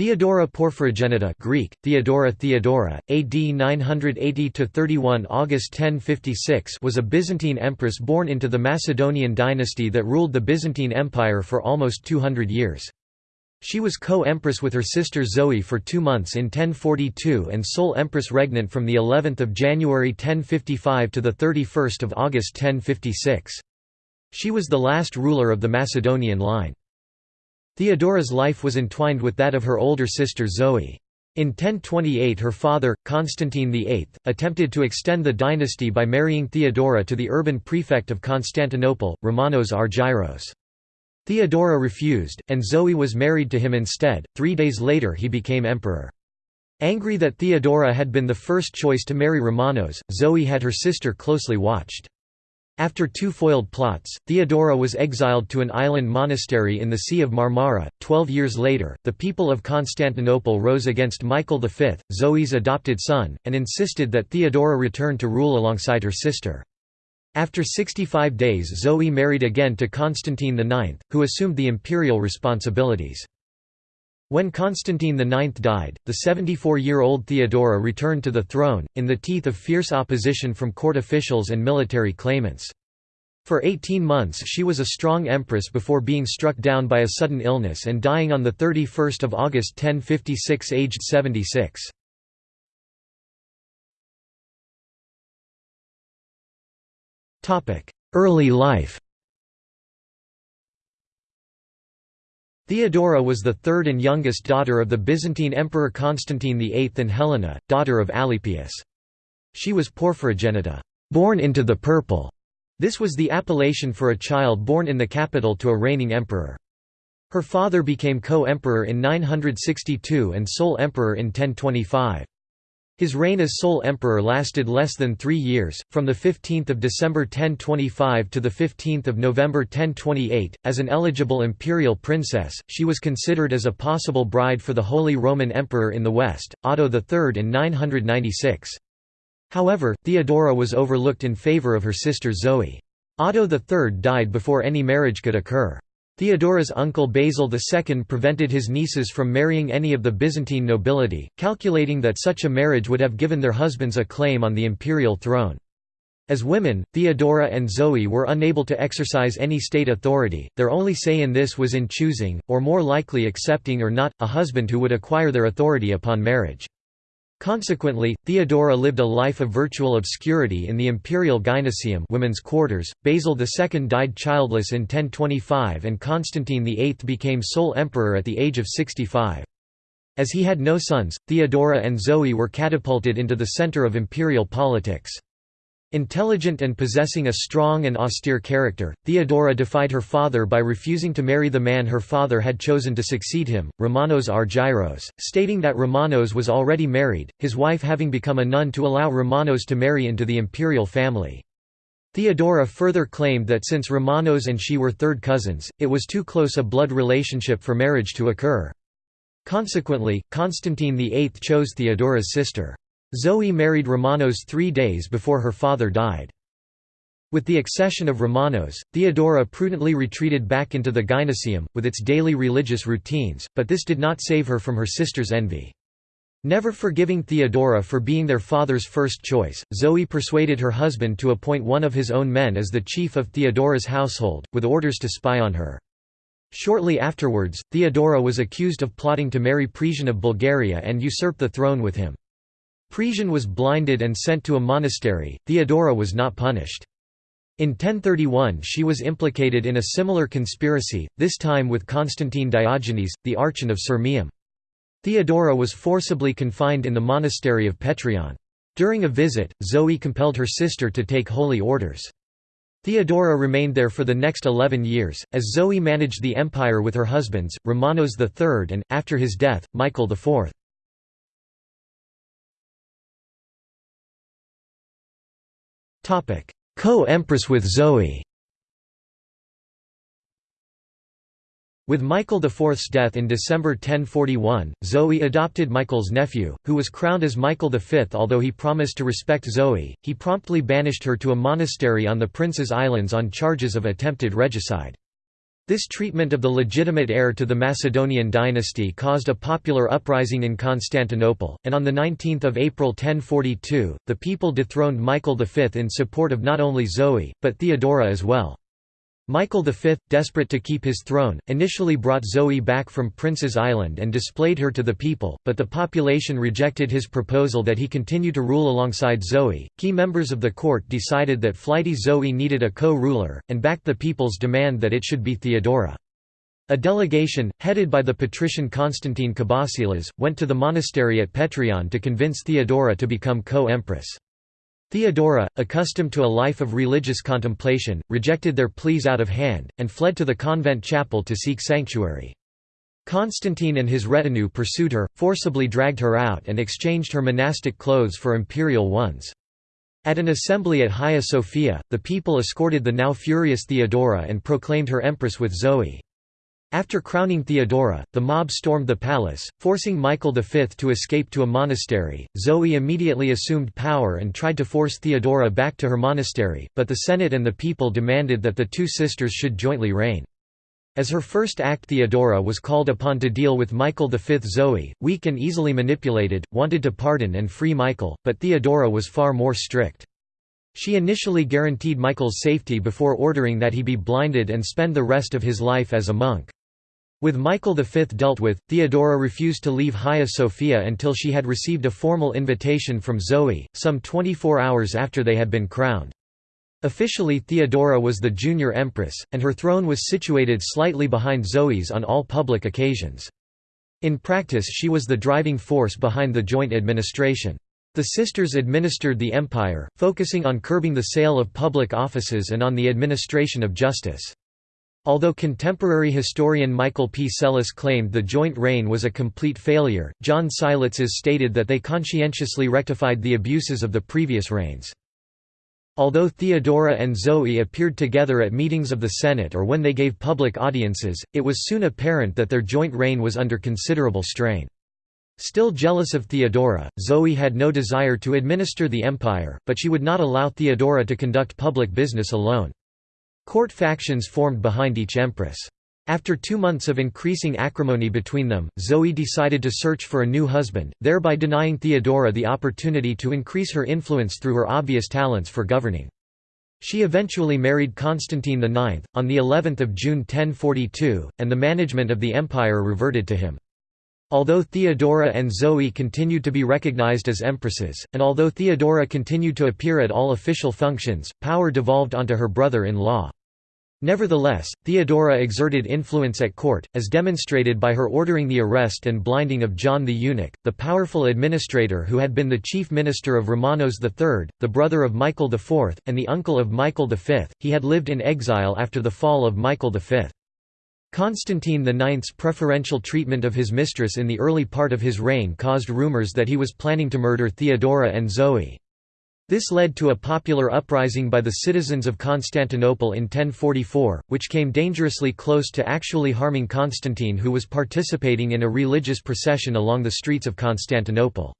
Theodora Porphyrogenita Greek, Theodora Theodora, AD 980–31 August 1056 was a Byzantine empress born into the Macedonian dynasty that ruled the Byzantine Empire for almost 200 years. She was co-empress with her sister Zoe for two months in 1042 and sole empress regnant from of January 1055 to 31 August 1056. She was the last ruler of the Macedonian line. Theodora's life was entwined with that of her older sister Zoe. In 1028 her father, Constantine VIII, attempted to extend the dynasty by marrying Theodora to the urban prefect of Constantinople, Romanos Argyros. Theodora refused, and Zoe was married to him instead. Three days later he became emperor. Angry that Theodora had been the first choice to marry Romanos, Zoe had her sister closely watched. After two foiled plots, Theodora was exiled to an island monastery in the Sea of Marmara. Twelve years later, the people of Constantinople rose against Michael V, Zoe's adopted son, and insisted that Theodora return to rule alongside her sister. After 65 days Zoe married again to Constantine IX, who assumed the imperial responsibilities. When Constantine IX died, the 74-year-old Theodora returned to the throne, in the teeth of fierce opposition from court officials and military claimants. For 18 months she was a strong empress before being struck down by a sudden illness and dying on 31 August 1056 aged 76. Early life Theodora was the third and youngest daughter of the Byzantine Emperor Constantine VIII and Helena, daughter of Alypius. She was porphyrogenita born into the purple". This was the appellation for a child born in the capital to a reigning emperor. Her father became co-emperor in 962 and sole emperor in 1025. His reign as sole emperor lasted less than three years, from 15 December 1025 to 15 November 1028. As an eligible imperial princess, she was considered as a possible bride for the Holy Roman Emperor in the West, Otto III in 996. However, Theodora was overlooked in favour of her sister Zoe. Otto III died before any marriage could occur. Theodora's uncle Basil II prevented his nieces from marrying any of the Byzantine nobility, calculating that such a marriage would have given their husbands a claim on the imperial throne. As women, Theodora and Zoe were unable to exercise any state authority, their only say in this was in choosing, or more likely accepting or not, a husband who would acquire their authority upon marriage. Consequently, Theodora lived a life of virtual obscurity in the imperial gynoecium women's quarters. Basil II died childless in 1025 and Constantine VIII became sole emperor at the age of 65. As he had no sons, Theodora and Zoe were catapulted into the center of imperial politics. Intelligent and possessing a strong and austere character, Theodora defied her father by refusing to marry the man her father had chosen to succeed him, Romanos Argyros, stating that Romanos was already married, his wife having become a nun to allow Romanos to marry into the imperial family. Theodora further claimed that since Romanos and she were third cousins, it was too close a blood relationship for marriage to occur. Consequently, Constantine VIII chose Theodora's sister. Zoe married Romanos three days before her father died. With the accession of Romanos, Theodora prudently retreated back into the gynoecium, with its daily religious routines, but this did not save her from her sister's envy. Never forgiving Theodora for being their father's first choice, Zoe persuaded her husband to appoint one of his own men as the chief of Theodora's household, with orders to spy on her. Shortly afterwards, Theodora was accused of plotting to marry Presian of Bulgaria and usurp the throne with him. Presian was blinded and sent to a monastery, Theodora was not punished. In 1031 she was implicated in a similar conspiracy, this time with Constantine Diogenes, the archon of Sirmium. Theodora was forcibly confined in the monastery of Petrion. During a visit, Zoe compelled her sister to take holy orders. Theodora remained there for the next eleven years, as Zoe managed the empire with her husbands, Romanos III and, after his death, Michael IV. Co-empress with Zoe With Michael IV's death in December 1041, Zoe adopted Michael's nephew, who was crowned as Michael V. Although he promised to respect Zoe, he promptly banished her to a monastery on the Prince's Islands on charges of attempted regicide. This treatment of the legitimate heir to the Macedonian dynasty caused a popular uprising in Constantinople, and on 19 April 1042, the people dethroned Michael V in support of not only Zoe, but Theodora as well. Michael V, desperate to keep his throne, initially brought Zoe back from Prince's Island and displayed her to the people, but the population rejected his proposal that he continue to rule alongside Zoe. Key members of the court decided that flighty Zoe needed a co ruler, and backed the people's demand that it should be Theodora. A delegation, headed by the patrician Constantine Kabasilas, went to the monastery at Petrion to convince Theodora to become co empress. Theodora, accustomed to a life of religious contemplation, rejected their pleas out of hand, and fled to the convent chapel to seek sanctuary. Constantine and his retinue pursued her, forcibly dragged her out and exchanged her monastic clothes for imperial ones. At an assembly at Hagia Sophia, the people escorted the now furious Theodora and proclaimed her empress with Zoe. After crowning Theodora, the mob stormed the palace, forcing Michael V to escape to a monastery. Zoe immediately assumed power and tried to force Theodora back to her monastery, but the Senate and the people demanded that the two sisters should jointly reign. As her first act Theodora was called upon to deal with Michael V. Zoe, weak and easily manipulated, wanted to pardon and free Michael, but Theodora was far more strict. She initially guaranteed Michael's safety before ordering that he be blinded and spend the rest of his life as a monk. With Michael V dealt with, Theodora refused to leave Hagia Sophia until she had received a formal invitation from Zoe, some 24 hours after they had been crowned. Officially Theodora was the junior empress, and her throne was situated slightly behind Zoe's on all public occasions. In practice she was the driving force behind the joint administration. The sisters administered the empire, focusing on curbing the sale of public offices and on the administration of justice. Although contemporary historian Michael P. Psellos claimed the joint reign was a complete failure, John Skylitzes stated that they conscientiously rectified the abuses of the previous reigns. Although Theodora and Zoe appeared together at meetings of the Senate or when they gave public audiences, it was soon apparent that their joint reign was under considerable strain. Still jealous of Theodora, Zoe had no desire to administer the empire, but she would not allow Theodora to conduct public business alone. Court factions formed behind each empress. After two months of increasing acrimony between them, Zoe decided to search for a new husband, thereby denying Theodora the opportunity to increase her influence through her obvious talents for governing. She eventually married Constantine IX, on the 11th of June 1042, and the management of the empire reverted to him. Although Theodora and Zoe continued to be recognized as empresses, and although Theodora continued to appear at all official functions, power devolved onto her brother-in-law. Nevertheless, Theodora exerted influence at court, as demonstrated by her ordering the arrest and blinding of John the Eunuch, the powerful administrator who had been the chief minister of Romanos III, the brother of Michael IV, and the uncle of Michael V. He had lived in exile after the fall of Michael V. Constantine IX's preferential treatment of his mistress in the early part of his reign caused rumors that he was planning to murder Theodora and Zoe. This led to a popular uprising by the citizens of Constantinople in 1044, which came dangerously close to actually harming Constantine who was participating in a religious procession along the streets of Constantinople.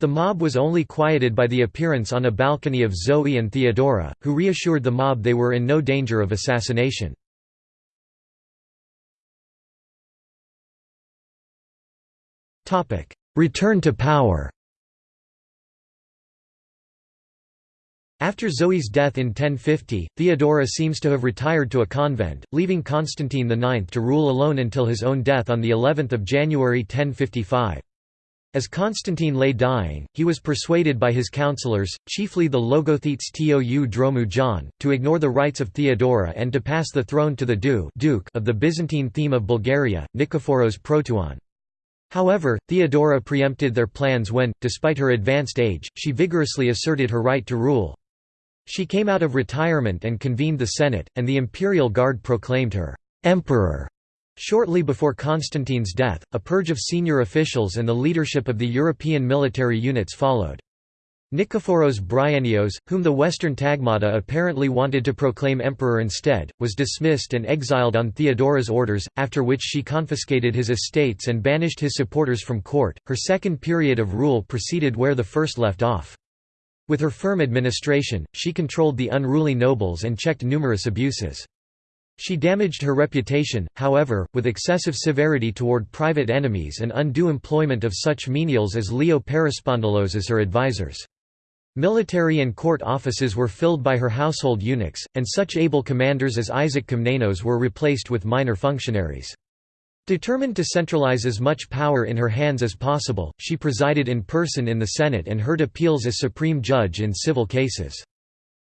The mob was only quieted by the appearance on a balcony of Zoe and Theodora, who reassured the mob they were in no danger of assassination. Return to power After Zoe's death in 1050, Theodora seems to have retired to a convent, leaving Constantine IX to rule alone until his own death on of January 1055. As Constantine lay dying, he was persuaded by his counselors, chiefly the Logothetes Tou Dromou John, to ignore the rights of Theodora and to pass the throne to the Duke of the Byzantine theme of Bulgaria, Nikephoros Proteuon. However, Theodora preempted their plans when, despite her advanced age, she vigorously asserted her right to rule. She came out of retirement and convened the Senate, and the imperial guard proclaimed her emperor. Shortly before Constantine's death, a purge of senior officials and the leadership of the European military units followed. Nikephoros Bryennios, whom the Western Tagmata apparently wanted to proclaim emperor instead, was dismissed and exiled on Theodora's orders, after which she confiscated his estates and banished his supporters from court. Her second period of rule proceeded where the first left off. With her firm administration, she controlled the unruly nobles and checked numerous abuses. She damaged her reputation, however, with excessive severity toward private enemies and undue employment of such menials as Leo Perispondylos as her advisors. Military and court offices were filled by her household eunuchs, and such able commanders as Isaac Komnenos were replaced with minor functionaries. Determined to centralize as much power in her hands as possible, she presided in person in the Senate and heard appeals as supreme judge in civil cases.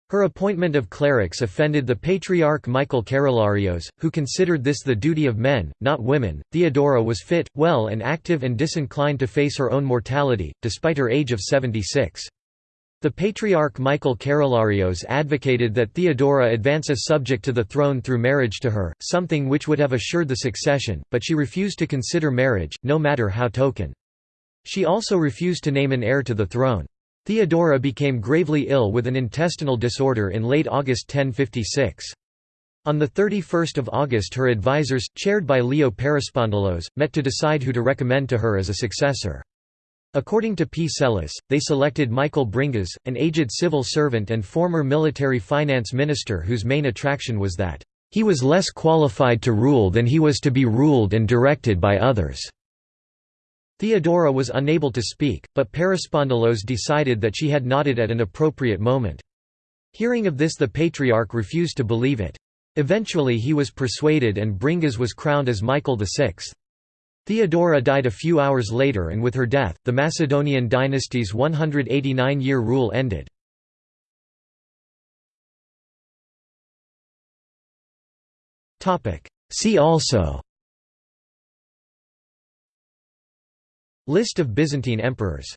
Her appointment of clerics offended the patriarch Michael Keroularios, who considered this the duty of men, not women. Theodora was fit, well, and active and disinclined to face her own mortality, despite her age of 76. The Patriarch Michael Keroularios advocated that Theodora advance a subject to the throne through marriage to her, something which would have assured the succession, but she refused to consider marriage, no matter how token. She also refused to name an heir to the throne. Theodora became gravely ill with an intestinal disorder in late August 1056. On 31 August her advisers, chaired by Leo Perispondylos, met to decide who to recommend to her as a successor. According to P. Psellus, they selected Michael Bringas, an aged civil servant and former military finance minister whose main attraction was that, "...he was less qualified to rule than he was to be ruled and directed by others." Theodora was unable to speak, but Perispondylos decided that she had nodded at an appropriate moment. Hearing of this the Patriarch refused to believe it. Eventually he was persuaded and Bringas was crowned as Michael VI. Theodora died a few hours later and with her death, the Macedonian dynasty's 189-year rule ended. See also List of Byzantine emperors